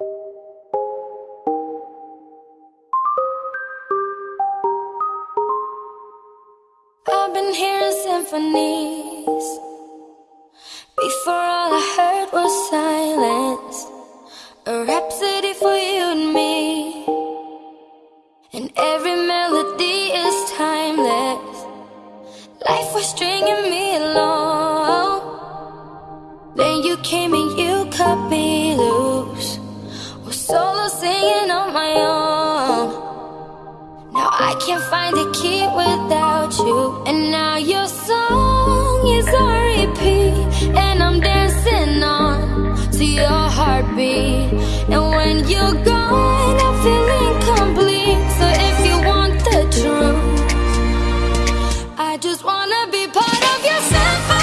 I've been hearing symphonies. Before all I heard was silence. A rhapsody for you and me. And every melody is timeless. Life was stringing me along. Then you came and you cut me loose my own. Now I can't find a key without you. And now your song is on repeat. And I'm dancing on to your heartbeat. And when you're gone, I'm feeling incomplete. So if you want the truth, I just wanna be part of your symphony.